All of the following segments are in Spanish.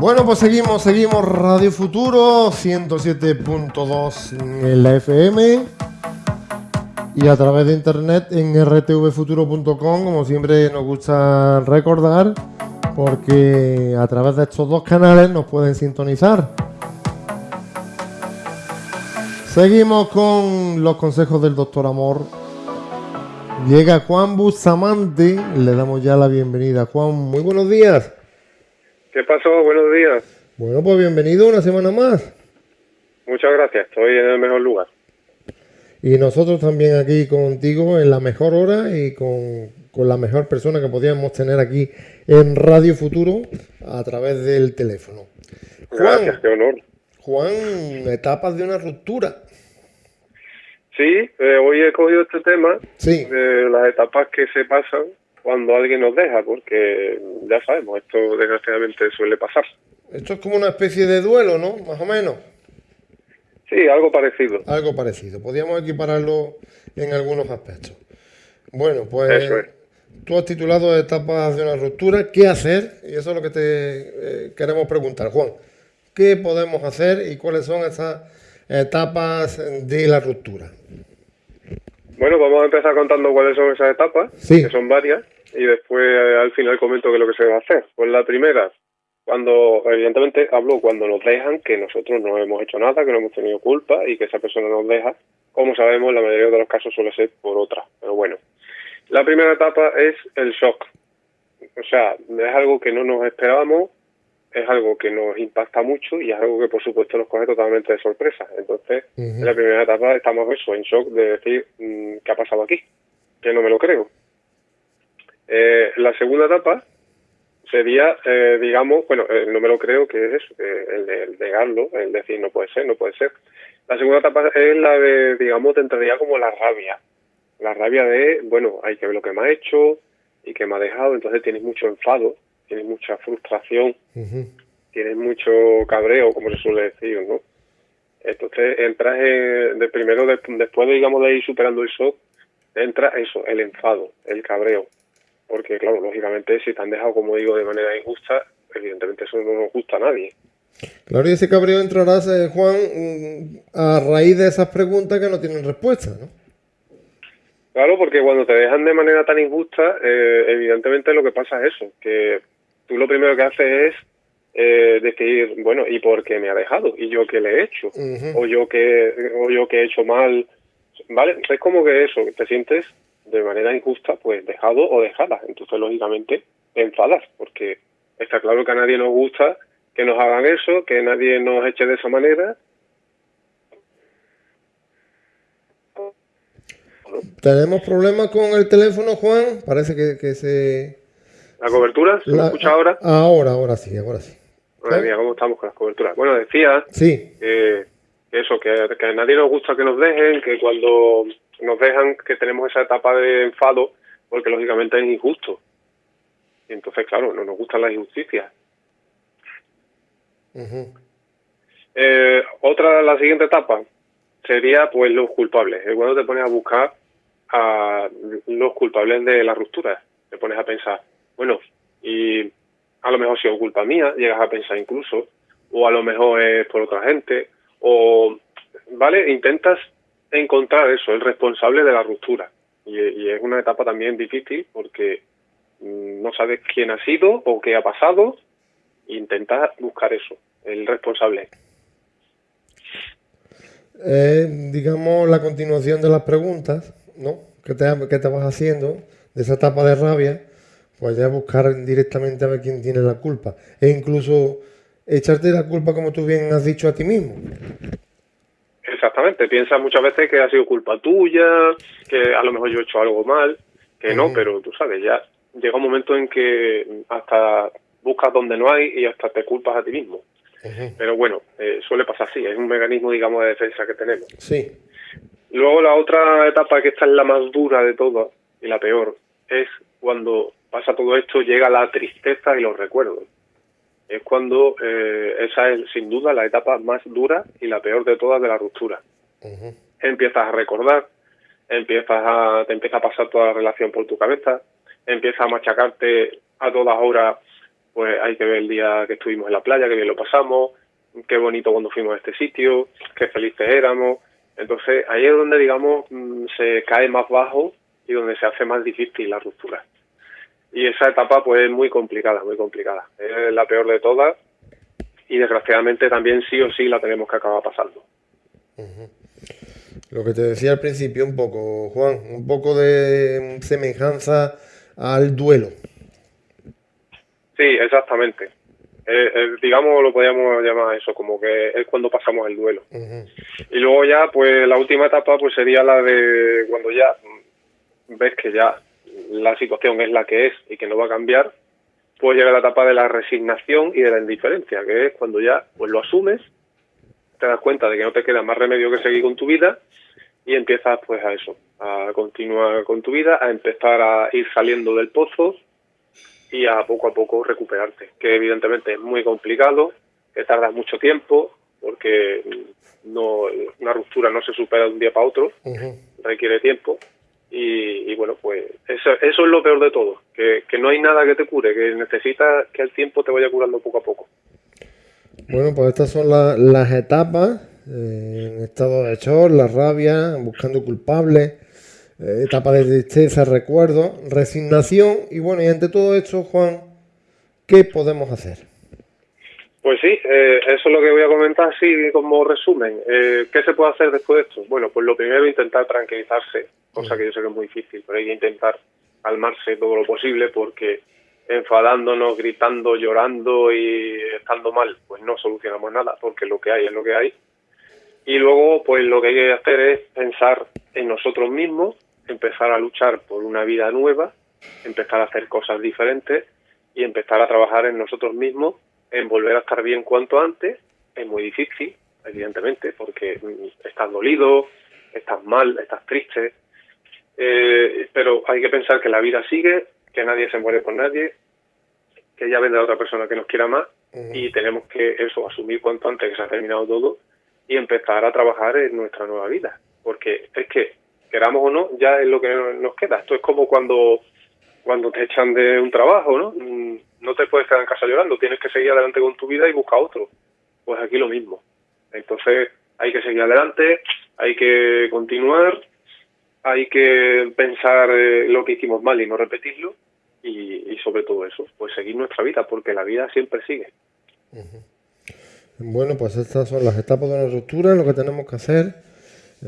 Bueno, pues seguimos, seguimos Radio Futuro 107.2 en la FM y a través de internet en rtvfuturo.com, como siempre nos gusta recordar, porque a través de estos dos canales nos pueden sintonizar. Seguimos con los consejos del doctor Amor. Llega Juan Bustamante, le damos ya la bienvenida. Juan, muy buenos días. ¿Qué pasó? Buenos días. Bueno, pues bienvenido una semana más. Muchas gracias, estoy en el mejor lugar. Y nosotros también aquí contigo en la mejor hora y con, la mejor persona que podíamos tener aquí en Radio Futuro a través del teléfono. gracias, qué honor. Juan, etapas de una ruptura. Sí, eh, hoy he cogido este tema sí. de las etapas que se pasan cuando alguien nos deja, porque ya sabemos, esto desgraciadamente suele pasar. Esto es como una especie de duelo, ¿no? Más o menos. Sí, algo parecido. Algo parecido. Podríamos equipararlo en algunos aspectos. Bueno, pues tú has titulado Etapas de una ruptura. ¿Qué hacer? Y eso es lo que te eh, queremos preguntar, Juan. ¿Qué podemos hacer y cuáles son esas etapas de la ruptura? Bueno, vamos a empezar contando cuáles son esas etapas, que son varias, y después eh, al final comento qué es lo que se va a hacer. Pues la primera, cuando, evidentemente hablo cuando nos dejan, que nosotros no hemos hecho nada, que no hemos tenido culpa y que esa persona nos deja, como sabemos, la mayoría de los casos suele ser por otra, pero bueno. La primera etapa es el shock. O sea, es algo que no nos esperábamos, es algo que nos impacta mucho y es algo que por supuesto nos coge totalmente de sorpresa. Entonces, en la primera etapa estamos eso, en shock de decir, mm, ¿qué ha pasado aquí? Que no me lo creo. Eh, la segunda etapa sería, eh, digamos, bueno, eh, no me lo creo que es eso, el, el negarlo, el decir no puede ser, no puede ser. La segunda etapa es la de, digamos, te entraría como la rabia. La rabia de, bueno, hay que ver lo que me ha hecho y que me ha dejado, entonces tienes mucho enfado tienes mucha frustración, tienes mucho cabreo, como se suele decir, ¿no? Entonces entras de primero, después de, digamos, de ir superando el shock, entra eso, el enfado, el cabreo. Porque, claro, lógicamente, si te han dejado, como digo, de manera injusta, evidentemente eso no nos gusta a nadie. Claro, y ese cabreo entrarás, eh, Juan, mm, a raíz de esas preguntas que no tienen respuesta, ¿no? Claro, porque cuando te dejan de manera tan injusta, eh, evidentemente lo que pasa es eso, que tú lo primero que haces es eh, decir, bueno, ¿y por qué me ha dejado? ¿Y yo qué le he hecho? ¿O yo qué, o yo qué he hecho mal? ¿Vale? Es como que eso, te sientes de manera injusta, pues dejado o dejada. Entonces, lógicamente, te enfadas, porque está claro que a nadie nos gusta que nos hagan eso, que nadie nos eche de esa manera. ¿Tenemos problemas con el teléfono, Juan? Parece que, que se ¿La cobertura? ¿Se escucha ahora? Ahora, ahora sí, ahora sí. Madre mía, ¿cómo estamos con las coberturas? Bueno, decía sí. que eso, que, a nadie nos gusta que nos dejen, que cuando nos dejan, que tenemos esa etapa de enfado, porque lógicamente es injusto. Y entonces, claro, no nos gustan las injusticias. eh, otra, la siguiente etapa sería pues los culpables. Es cuando te pones a buscar a los culpables de la ruptura. Te pones a pensar, bueno, y a lo mejor ha sido culpa mía, llegas a pensar incluso, o a lo mejor es por otra gente, o, ¿vale? Intentas encontrar eso, el responsable de la ruptura. Y, es una etapa también difícil porque mm, no sabes quién ha sido o qué ha pasado, e intentas buscar eso, el responsable. digamos, la continuación de las preguntas, ¿no? Que te, que te vas haciendo, de esa etapa de rabia, pues ya buscar directamente a ver quién tiene la culpa. E incluso echarte la culpa, como tú bien has dicho, a ti mismo. Exactamente, piensas muchas veces que ha sido culpa tuya, que a lo mejor yo he hecho algo mal, que no, pero tú sabes, ya llega un momento en que hasta buscas donde no hay y hasta te culpas a ti mismo. Pero bueno, eh, suele pasar así, es un mecanismo, digamos, de defensa que tenemos. Sí. Luego la otra etapa, que esta es la más dura de todas y la peor, es cuando pasa todo esto, llega la tristeza y los recuerdos. Es cuando eh, esa es sin duda la etapa más dura y la peor de todas de la ruptura. Empiezas a recordar, empiezas a, te empieza a pasar toda la relación por tu cabeza, empiezas a machacarte a todas horas pues hay que ver el día que estuvimos en la playa, que bien lo pasamos, qué bonito cuando fuimos a este sitio, qué felices éramos. Entonces ahí es donde, digamos, mm, se cae más bajo y donde se hace más difícil la ruptura. Y esa etapa pues es muy complicada, muy complicada. Es la peor de todas y desgraciadamente también sí o sí la tenemos que acabar pasando. Lo que te decía al principio un poco, Juan, un poco de semejanza al duelo. Sí, exactamente. Eh, eh, digamos, lo podríamos llamar eso, como que es cuando pasamos el duelo. Y luego ya, pues la última etapa pues sería la de cuando ya ves que ya la situación es la que es y que no va a cambiar, pues llega la etapa de la resignación y de la indiferencia, que es cuando ya pues lo asumes, te das cuenta de que no te queda más remedio que seguir con tu vida y empiezas pues a eso, a continuar con tu vida, a empezar a ir saliendo del pozo y a poco a poco recuperarte, que evidentemente es muy complicado, que tarda mucho tiempo, porque no una ruptura no se supera de un día para otro, requiere tiempo. Y, bueno, pues eso, eso, es lo peor de todo, que, no hay nada que te cure, que necesitas que el tiempo te vaya curando poco a poco. Bueno, pues estas son las etapas, eh, estado de shock, la rabia, buscando culpables, eh, etapa de tristeza, recuerdo, resignación y bueno, y ante todo esto, Juan, ¿qué podemos hacer? Pues sí, eh, eso es lo que voy a comentar así como resumen. Eh, ¿Qué se puede hacer después de esto? Bueno, pues lo primero intentar tranquilizarse, cosa que yo sé que es muy difícil, pero hay que intentar calmarse todo lo posible porque enfadándonos, gritando, llorando y estando mal, pues no solucionamos nada porque lo que hay es lo que hay. Y luego, pues lo que hay que hacer es pensar en nosotros mismos, empezar a luchar por una vida nueva, empezar a hacer cosas diferentes y empezar a trabajar en nosotros mismos, en volver a estar bien cuanto antes. Es muy difícil, evidentemente, porque estás dolido, estás mal, estás triste, eh, pero hay que pensar que la vida sigue, que nadie se muere por nadie, que ya vendrá otra persona que nos quiera más y tenemos que eso asumir cuanto antes que se ha terminado todo y empezar a trabajar en nuestra nueva vida, porque es que queramos o no, ya es lo que nos queda. Esto es como cuando, cuando te echan de un trabajo, ¿no? Mm, no te puedes quedar en casa llorando, tienes que seguir adelante con tu vida y buscar otro. Pues aquí lo mismo. Entonces hay que seguir adelante, hay que continuar, hay que pensar eh, lo que hicimos mal y no repetirlo y, sobre todo eso, pues seguir nuestra vida, porque la vida siempre sigue. Bueno, pues estas son las etapas de una ruptura, lo que tenemos que hacer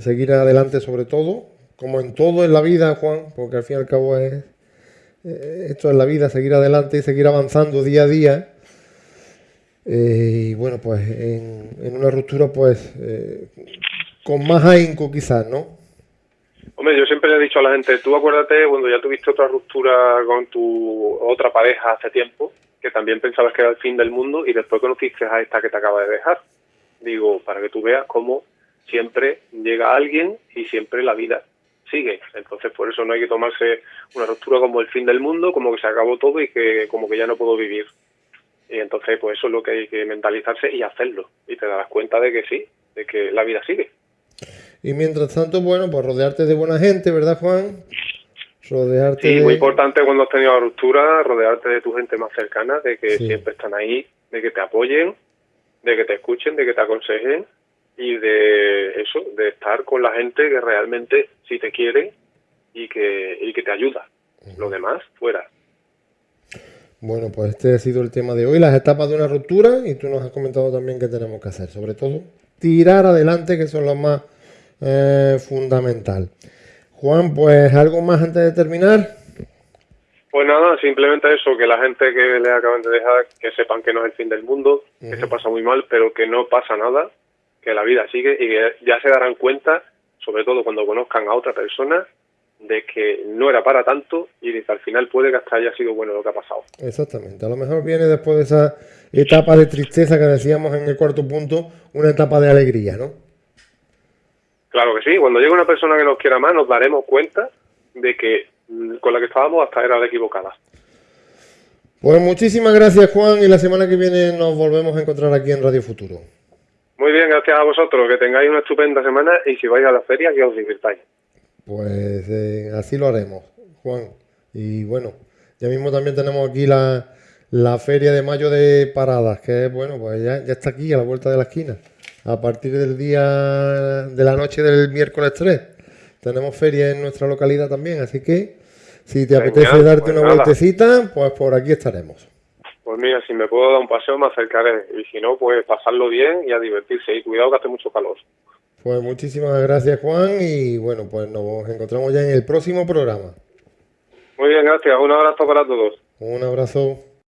seguir adelante sobre todo, como en todo en la vida, Juan, porque al fin y al cabo es eh, esto es la vida, seguir adelante y seguir avanzando día a día. Eh, y bueno, pues en, una ruptura, pues eh, con más ahínco quizás, ¿no? Hombre, yo siempre le he dicho a la gente, tú acuérdate cuando ya tuviste otra ruptura con tu otra pareja hace tiempo, que también pensabas que era el fin del mundo y después conociste a esta que te acaba de dejar. Digo, para que tú veas cómo siempre llega alguien y siempre la vida sigue. Entonces, por eso no hay que tomarse una ruptura como el fin del mundo, como que se acabó todo y que como que ya no puedo vivir. Y entonces, pues eso es lo que hay que mentalizarse y hacerlo. Y te darás cuenta de que sí, de que la vida sigue. Y mientras tanto, bueno, pues rodearte de buena gente, ¿verdad, Juan? Rodearte sí, muy importante cuando has tenido la ruptura, rodearte de tu gente más cercana, de que siempre están ahí, de que te apoyen, de que te escuchen, de que te aconsejen y de eso, de estar con la gente que realmente sí te quiere y que, y que te ayuda. Lo demás, fuera. Bueno, pues este ha sido el tema de hoy, las etapas de una ruptura, y tú nos has comentado también qué tenemos que hacer, sobre todo tirar adelante, que es lo más eh, fundamental. Juan, pues algo más antes de terminar. Pues nada, simplemente eso, que la gente que le acaban de dejar, que sepan que no es el fin del mundo, que se pasa muy mal, pero que no pasa nada, que la vida sigue y que ya se darán cuenta, sobre todo cuando conozcan a otra persona, de que no era para tanto y que al final puede que hasta haya sido bueno lo que ha pasado. Exactamente, a lo mejor viene después de esa etapa de tristeza que decíamos en el cuarto punto, una etapa de alegría, ¿no? Claro que sí, cuando llegue una persona que nos quiera más nos daremos cuenta de que mm, con la que estábamos hasta era la equivocada. Pues muchísimas gracias Juan y la semana que viene nos volvemos a encontrar aquí en Radio Futuro. Muy bien, gracias a vosotros. Que tengáis una estupenda semana y si vais a la feria, que os divirtáis. Pues eh, así lo haremos, Juan. Y bueno, ya mismo también tenemos aquí la, la feria de mayo de paradas, que bueno, pues ya, ya está aquí a la vuelta de la esquina. A partir del día de la noche del miércoles 3 tenemos feria en nuestra localidad también, así que si te apetece darte pues una vueltecita, pues por aquí estaremos. Pues mira, si me puedo dar un paseo me acercaré y si no, pues pasarlo bien y a divertirse y cuidado que hace mucho calor. Pues muchísimas gracias Juan y bueno, pues nos encontramos ya en el próximo programa. Muy bien, gracias. Un abrazo para todos. Un abrazo.